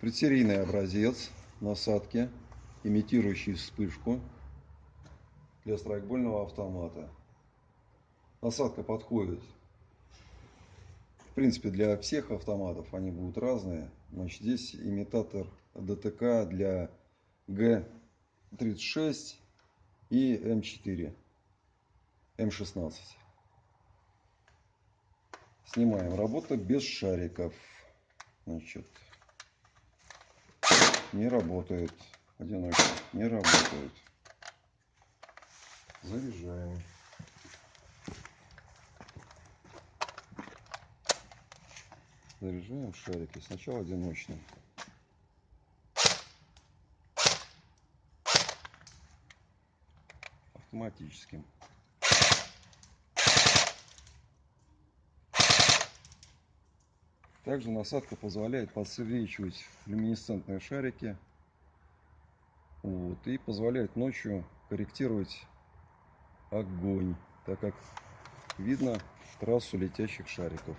Предсерийный образец насадки, имитирующий вспышку для страйкбольного автомата. Насадка подходит, в принципе, для всех автоматов, они будут разные. Значит, здесь имитатор ДТК для Г36 и М4, М16. Снимаем. Работа без шариков. Значит, не работает. Одиночный. Не работает. Заряжаем. Заряжаем шарики. Сначала одиночный. Автоматическим. Также насадка позволяет подсвечивать люминесцентные шарики. Вот, и позволяет ночью корректировать огонь, так как видно трассу летящих шариков.